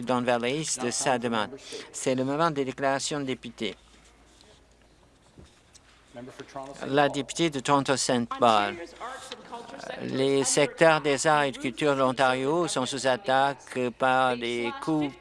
Don Valley East de sa demande. C'est le moment des déclarations de députés. La députée de Toronto-Saint Paul. Les secteurs des arts et de culture de l'Ontario sont sous attaque par les coupes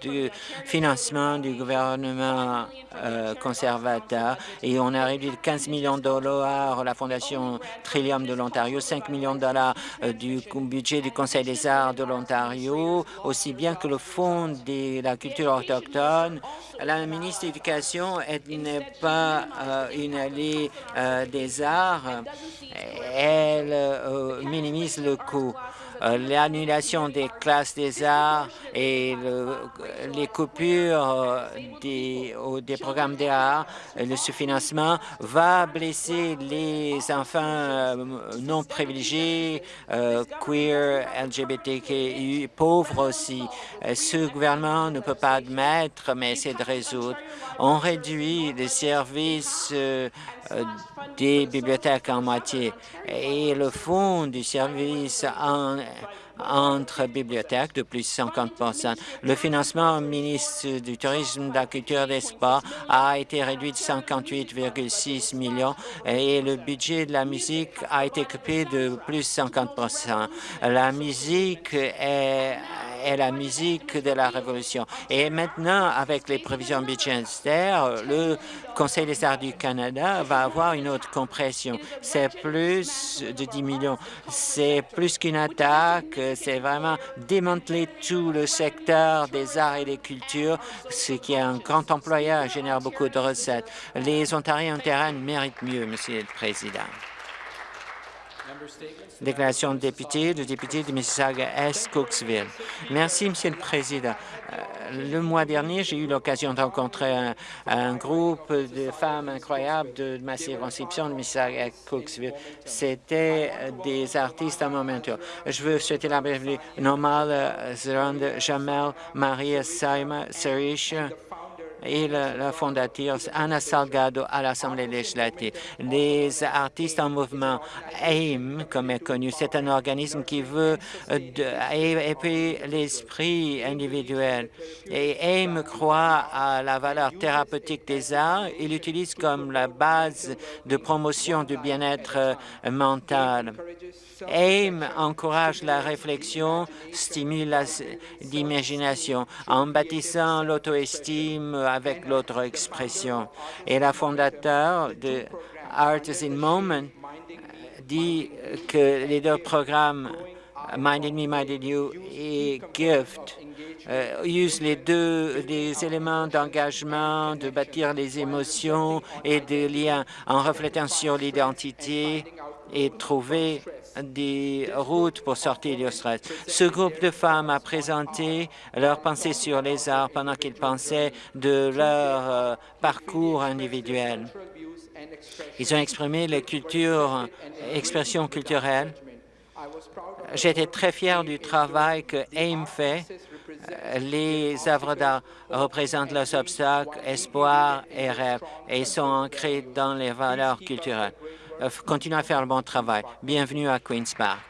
du financement du gouvernement euh, conservateur et on a réduit de 15 millions de dollars la Fondation Trillium de l'Ontario, 5 millions de dollars euh, du budget du Conseil des arts de l'Ontario, aussi bien que le Fonds de la culture autochtone. La ministre de l'Éducation n'est pas euh, une alliée des arts. Elle minimise le coût. Euh, l'annulation des classes des arts et les coupures euh, des, des programmes d'art, le sous-financement va blesser les enfants euh, non privilégiés, queer, LGBTQI, pauvres aussi. Ce gouvernement ne peut pas admettre, mais essaie de résoudre. On réduit les services des bibliothèques en moitié et le fonds du service en entre bibliothèques de plus de 50% Le financement au ministre du Tourisme, de la Culture et des Sports a été réduit de 58,6 millions et le budget de la musique a été coupé de plus de 50 La musique est est la musique de la Révolution. Et maintenant, avec les prévisions budgétaires, le Conseil des arts du Canada va avoir une autre compression. C'est plus de 10 millions. C'est plus qu'une attaque, c'est vraiment démanteler tout le secteur des arts et des cultures, ce qui est un grand employeur génère beaucoup de recettes. Les Ontariens en terrain méritent mieux, Monsieur le Président. Déclaration de député, de député de Mississauga-Est, Cooksville. Merci, Monsieur le Président. Euh, le mois dernier, j'ai eu l'occasion de rencontrer un, groupe de femmes incroyables de, ma circonscription de Mississauga-Cooksville. C'était des artistes à mon tour. Je veux souhaiter la bienvenue Normal Zerande, Jamel, Maria Saima, Sarish, et la, fondatrice Anna Salgado à l'Assemblée législative. Les artistes en mouvement AIM, comme est connu, c'est un organisme qui veut élever l'esprit individuel. Et AIM croit à la valeur thérapeutique des arts. Il l'utilise comme la base de promotion du bien-être mental. AIM encourage la réflexion, stimule l'imagination en bâtissant l'auto-estime avec l'autre expression. Et la fondateur de Art is in Moment dit que les deux programmes Minded Me, Minded You et Gift euh, usent les deux éléments d'engagement, de bâtir les émotions et des liens en reflétant sur l'identité et trouver des routes pour sortir du stress. Ce groupe de femmes a présenté leur pensée sur les arts pendant qu'ils pensaient de leur euh, parcours individuel. Ils ont exprimé les cultures, expressions culturelles. J'étais très fier du travail que AIM fait. Les œuvres d'art représentent leurs obstacles, espoirs et rêves et sont ancrés dans les valeurs culturelles. Euh, continuez à faire le bon travail. Bienvenue à Queen's Park.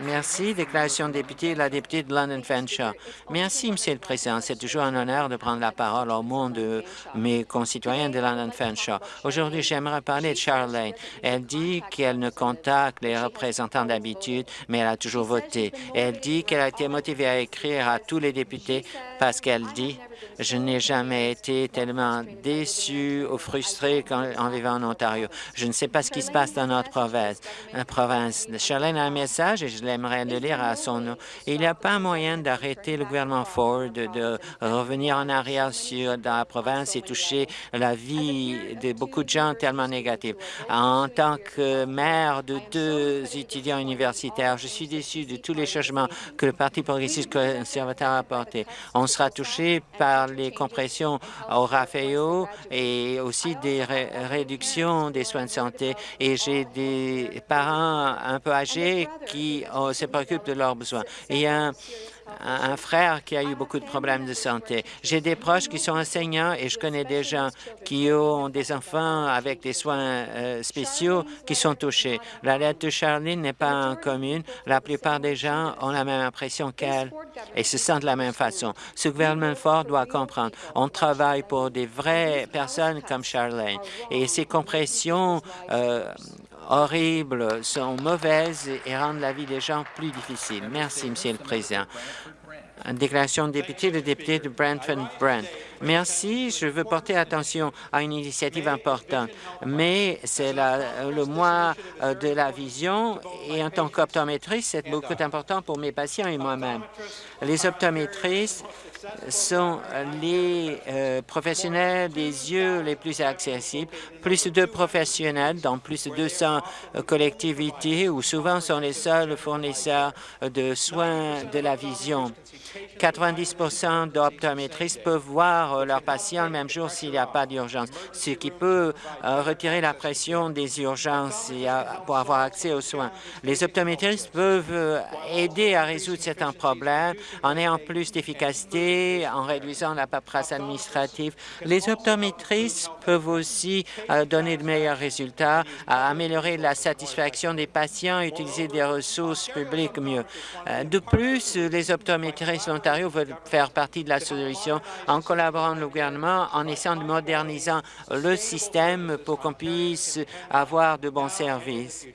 Merci. Déclaration de député, la députée de London Fanshawe. Merci, Monsieur le Président. C'est toujours un honneur de prendre la parole au nom de mes concitoyens de London Fanshawe. Aujourd'hui, j'aimerais parler de Charlene. Elle dit qu'elle ne contacte les représentants d'habitude, mais elle a toujours voté. Elle dit qu'elle a été motivée à écrire à tous les députés parce qu'elle dit « Je n'ai jamais été tellement déçue ou frustrée en vivant en Ontario. Je ne sais pas ce qui se passe dans notre province. province. Charlene a un message et je l'aimerais le lire à son nom. Il n'y a pas moyen d'arrêter le gouvernement Ford de revenir en arrière sur la province et toucher la vie de beaucoup de gens tellement négatifs. En tant que maire de deux étudiants universitaires, je suis déçu de tous les changements que le Parti progressiste conservateur a apportés. On sera touché par les compressions au RAFEO et aussi des réductions des soins de santé. Et j'ai des parents un peu âgés qui se préoccupent de leurs besoins. Un frère qui a eu beaucoup de problèmes de santé. J'ai des proches qui sont enseignants et je connais des gens qui ont des enfants avec des soins euh, spéciaux qui sont touchés. La lettre de Charlene n'est pas commune. La plupart des gens ont la même impression qu'elle et se sentent de la même façon. Ce gouvernement fort doit comprendre. On travaille pour des vraies personnes comme Charlene et ces compressions euh, horribles sont mauvaises et rendent la vie des gens plus difficile. Merci, Monsieur le Président. Déclaration de député, le député de Brantford Brent. Merci. Je veux porter attention à une initiative importante, mais c'est le mois euh, de la vision et en tant qu'optométriste, c'est beaucoup important pour mes patients et moi-même. Les optométristes sont les euh, professionnels des yeux les plus accessibles, plus de professionnels dans plus de 200 euh, collectivités où souvent sont les seuls fournisseurs de soins de la vision. 90 d'optométristes peuvent voir euh, leurs patients le même jour s'il n'y a pas d'urgence, ce qui peut retirer la pression des urgences pour avoir accès aux soins. Les optométristes peuvent aider à résoudre certains problèmes en ayant plus d'efficacité en réduisant la paperasse administrative. Les optométristes peuvent aussi euh, donner de meilleurs résultats, améliorer la satisfaction des patients, utiliser des ressources publiques mieux. Euh, de plus, les optométristes de l'Ontario veulent faire partie de la solution en collaborant avec le gouvernement, en essayant de moderniser le système pour qu'on puisse avoir de bons services.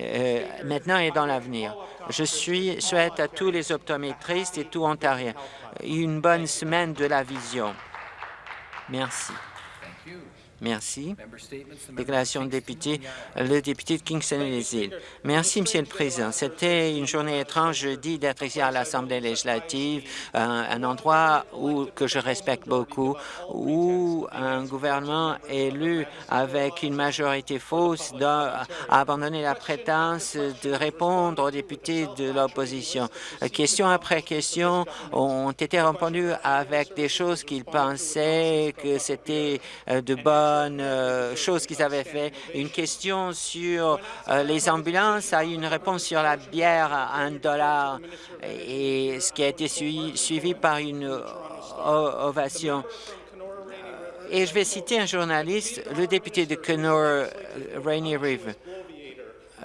Euh, maintenant et dans l'avenir. Je suis, souhaite à tous les optométristes et tout Ontariens une bonne semaine de la vision. Merci. Merci. Déclaration de député, le député de Kingston et les îles. Merci, Monsieur le Président. C'était une journée étrange jeudi d'être ici à l'Assemblée législative, un, endroit où, que je respecte beaucoup, où un gouvernement élu avec une majorité fausse a abandonné la prétence de répondre aux députés de l'opposition. Question après question ont été répondues avec des choses qu'ils pensaient que c'était euh, de bonnes euh, chose qu'ils avaient fait. Une question sur euh, les ambulances a eu une réponse sur la bière à un dollar, et ce qui a été suivi, par une ovation. Et je vais citer un journaliste, le député de Kenora, Rainy River.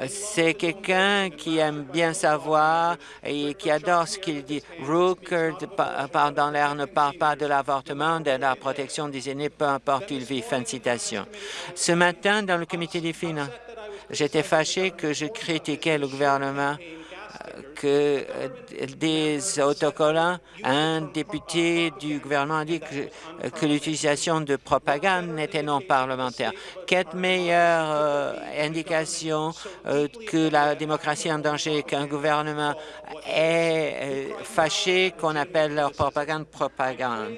C'est quelqu'un qui aime bien savoir et qui adore ce qu'il dit. Rooker, par dans l'air, ne parle pas de l'avortement, de la protection des aînés, peu importe où il vit. Fin de citation. Ce matin, dans le comité des finances, j'étais fâché que je critiquais le gouvernement que euh, des autocollants, un député du gouvernement a dit que, l'utilisation de propagande n'était non parlementaire. Quelle meilleure euh, indication euh, que la démocratie est en danger, qu'un gouvernement est fâché qu'on appelle leur propagande propagande?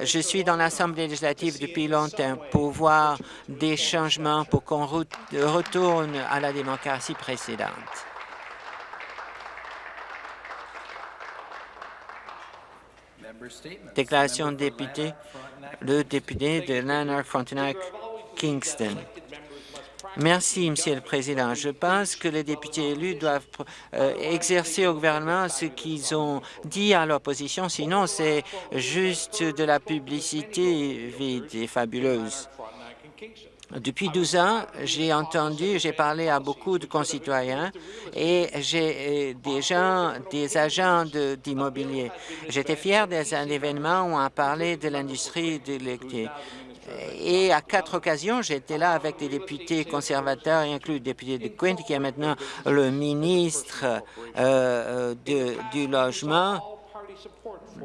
Je suis dans l'Assemblée législative depuis longtemps pour voir des changements pour qu'on retourne à la démocratie précédente. Déclaration de député, le député de Lanark-Frontenac-Kingston. Merci, Monsieur le Président. Je pense que les députés élus doivent euh, exercer au gouvernement ce qu'ils ont dit à l'opposition, sinon c'est juste de la publicité vide et fabuleuse. Depuis 12 ans, j'ai entendu, j'ai parlé à beaucoup de concitoyens et j'ai euh, des gens, des agents d'immobilier. J'étais fier des événements où on a parlé de l'industrie de l'électricité. Et à quatre occasions, j'étais là avec des députés conservateurs, inclus le député de Quint, qui est maintenant le ministre euh, euh, du Logement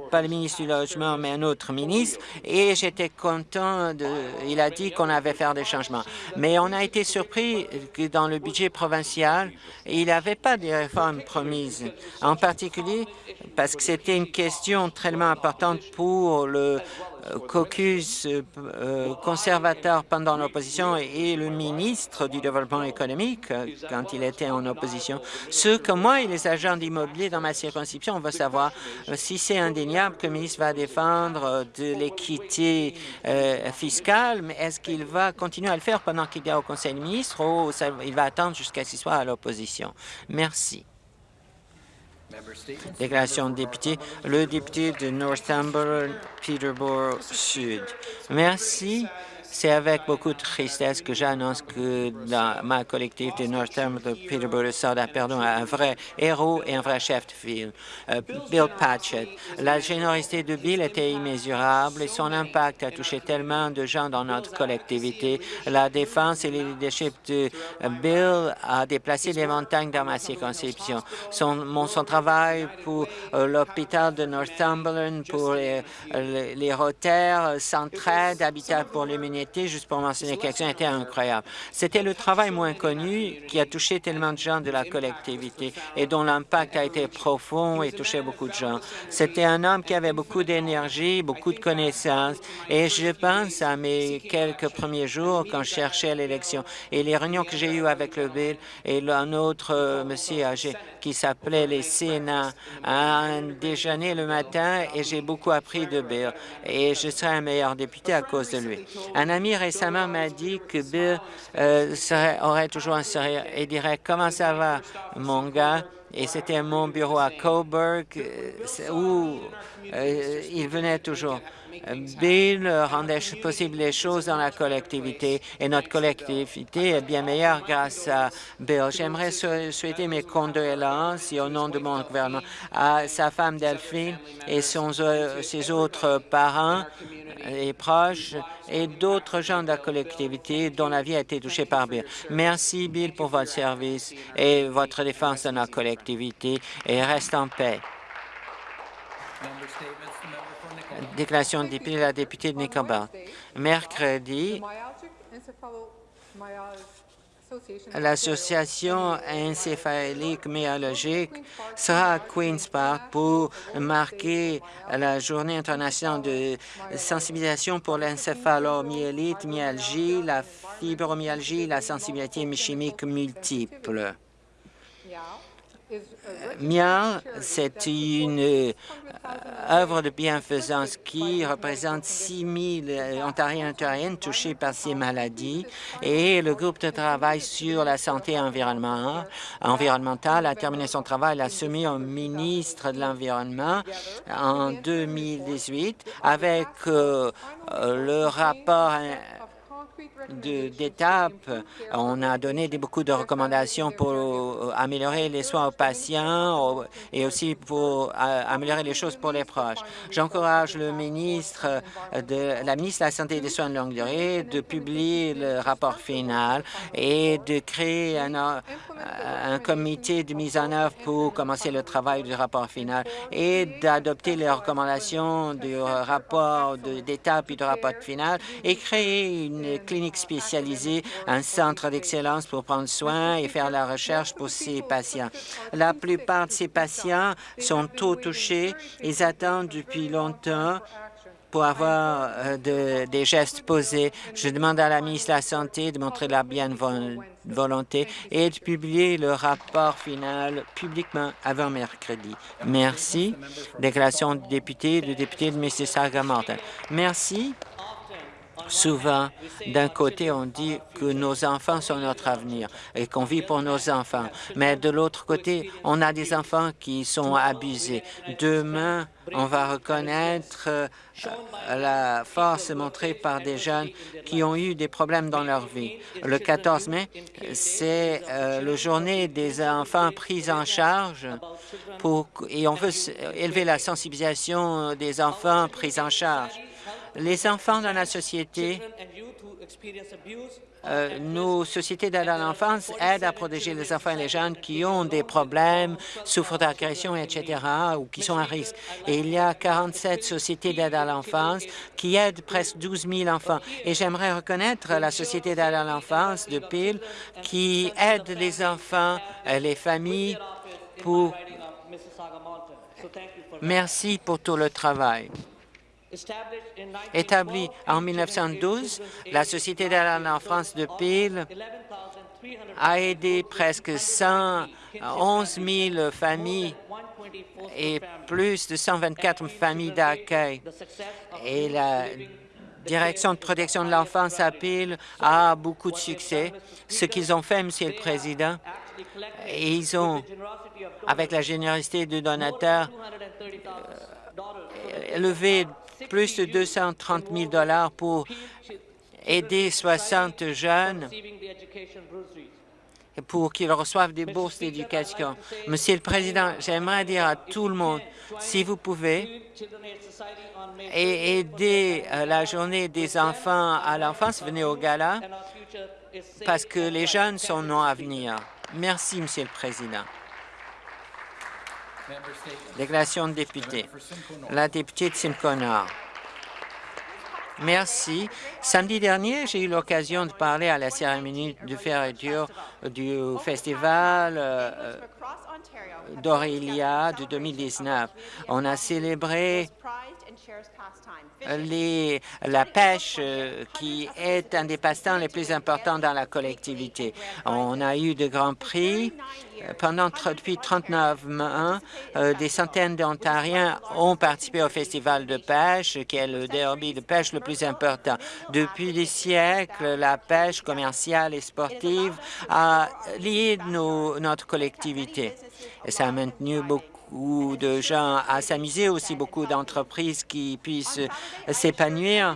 pas le ministre du Logement, mais un autre ministre, et j'étais content. De, il a dit qu'on avait fait des changements. Mais on a été surpris que dans le budget provincial, il n'y avait pas de réformes promises, en particulier parce que c'était une question très importante pour le caucus euh, conservateur pendant l'opposition et le ministre du Développement économique euh, quand il était en opposition. Ce que moi et les agents d'immobilier dans ma circonscription, on veut savoir euh, si c'est indéniable que le ministre va défendre de l'équité fiscale, mais est-ce qu'il va continuer à le faire pendant qu'il est au Conseil des ministres ou il va attendre jusqu'à ce qu'il soit à l'opposition? Merci. Déclaration de député, le député de Northumberland, Peterborough Sud. Merci. C'est avec beaucoup de tristesse que j'annonce que dans ma collectivité Northam de Peterborough Sud a perdu un vrai héros et un vrai chef de file, euh, Bill Patchett. La générosité de Bill était immesurable et son impact a touché tellement de gens dans notre collectivité. La défense et le leadership de Bill a déplacé des montagnes dans ma circonscription. Son, travail pour euh, l'hôpital de Northumberland, pour les, les, les Rotaires, Centraide, Habitat pour l'humanité, juste pour mentionner quelques-uns, était incroyable. C'était le travail moins connu qui a touché tellement de gens de la collectivité et dont l'impact a été profond et touché beaucoup de gens. C'était un homme qui avait beaucoup d'énergie, beaucoup de connaissances et je pense à mes quelques premiers jours quand je cherchais l'élection et les réunions que j'ai eues avec le Bill et un autre euh, monsieur âgé qui s'appelait les Sénats à un déjeuner le matin et j'ai beaucoup appris de Bill et je serai un meilleur député à cause de lui. Ami récemment m'a dit que Bill euh, aurait toujours un sourire et dirait « Comment ça va, mon gars? » Et c'était mon bureau à Coburg euh, où euh, il venait toujours. Bill rendait possible les choses dans la collectivité? Et notre collectivité est bien meilleure grâce à Bill. J'aimerais souhaiter mes condoléances et au nom de mon gouvernement à sa femme Delphine et ses autres parents et proches et d'autres gens de la collectivité dont la vie a été touchée par Bill. Merci, Bill, pour votre service et votre défense de notre collectivité et reste en paix. Déclaration de la députée de. Mercredi, L'Association encéphalique myologique sera à Queen's Park pour marquer la Journée internationale de sensibilisation pour l'encéphalomyélite, myalgie, la fibromyalgie, la sensibilité chimique multiple. Mia, c'est une euh, œuvre de bienfaisance qui représente 6 000 Ontariens et Ontariennes touchés par ces maladies et le groupe de travail sur la santé environnementale a terminé son travail, l'a soumis au ministre de l'Environnement en 2018 avec euh, le rapport d'étapes. On a donné beaucoup de recommandations pour euh, améliorer les soins aux patients et aussi pour euh, améliorer les choses pour les proches. J'encourage le ministre de la ministre de la Santé et des Soins de longue durée de publier le rapport final et de créer un, euh, un comité de mise en œuvre pour commencer le travail du rapport final et d'adopter les recommandations du rapport d'étape et du rapport final et créer une clinique spécialisée, un centre d'excellence pour prendre soin et faire la recherche pour ces patients. La plupart de ces patients sont tôt touchés. Ils attendent depuis longtemps pour avoir euh, des gestes posés. Je demande à la ministre de la Santé de montrer la volonté et de publier le rapport final publiquement avant mercredi. Merci. Déclaration du député, du député de Mississauga-Morton. Merci. Souvent, d'un côté, on dit que nos enfants sont notre avenir et qu'on vit pour nos enfants. Mais de l'autre côté, on a des enfants qui sont abusés. Demain, on va reconnaître euh, la force montrée par des jeunes qui ont eu des problèmes dans leur vie. Le 14 mai, c'est euh, la journée des enfants pris en charge et on veut élever la sensibilisation des enfants pris en charge. Les enfants dans la société, euh, nos sociétés d'aide à l'enfance aident à protéger les enfants et les jeunes qui ont des problèmes, souffrent d'agression, etc., ou qui sont à risque. Et il y a 47 sociétés d'aide à l'enfance qui aident presque 12 000 enfants. Et j'aimerais reconnaître la société d'aide à l'enfance de Peel qui aide les enfants, et les familles pour... Merci pour tout le travail. Établie en 1912, la Société d'aide en France de Peel a aidé presque 111 000 familles et plus de 124 familles d'accueil. Et la Direction de protection de l'enfance à Peel a beaucoup de succès. Ce qu'ils ont fait, Monsieur le Président, ils ont, avec la générosité du donateur, levé plus de 230 000 dollars pour aider 60 jeunes pour qu'ils reçoivent des bourses d'éducation. Monsieur le Président, j'aimerais dire à tout le monde, si vous pouvez, et aider la journée des enfants à l'enfance, venez au gala, parce que les jeunes sont nos avenir. Merci, Monsieur le Président. Déclaration de député. La députée de Simcoe Nord. Merci. Samedi dernier, j'ai eu l'occasion de parler à la cérémonie de fermeture du festival euh, d'Aurélia de 2019. On a célébré la pêche euh, qui est un des passe-temps les plus importants dans la collectivité. On a eu de grands prix. Pendant depuis 39 mois, euh, des centaines d'Ontariens ont participé au festival de pêche, qui est le derby de pêche le plus important. Depuis des siècles, la pêche commerciale et sportive a lié nos, notre collectivité. Ça a maintenu beaucoup ou de gens à s'amuser, aussi beaucoup d'entreprises qui puissent s'épanouir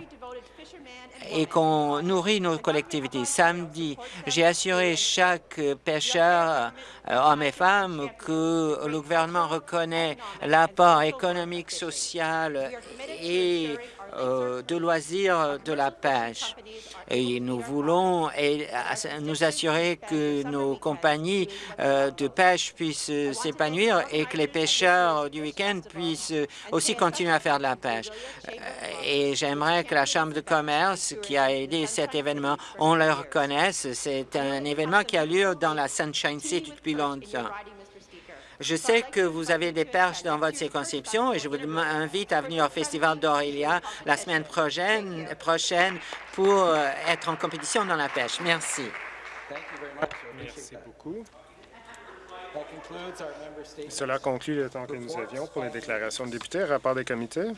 et qu'on nourrit nos collectivités. Samedi, j'ai assuré chaque pêcheur, hommes et femmes, que le gouvernement reconnaît l'apport économique, social et euh, de loisirs de la pêche. Et nous voulons nous assurer que nos compagnies euh, de pêche puissent s'épanouir et que les pêcheurs du week-end puissent aussi continuer à faire de la pêche. Euh, et j'aimerais que la Chambre de commerce qui a aidé cet événement, on le reconnaisse. C'est un événement qui a lieu dans la Sunshine City depuis longtemps. Je sais que vous avez des perches dans votre circonscription et je vous invite à venir au Festival d'Aurélia la semaine prochaine, prochaine pour euh, être en compétition dans la pêche. Merci. Merci beaucoup. Cela conclut le temps que nous avions pour les déclarations de députés. Rapport des comités.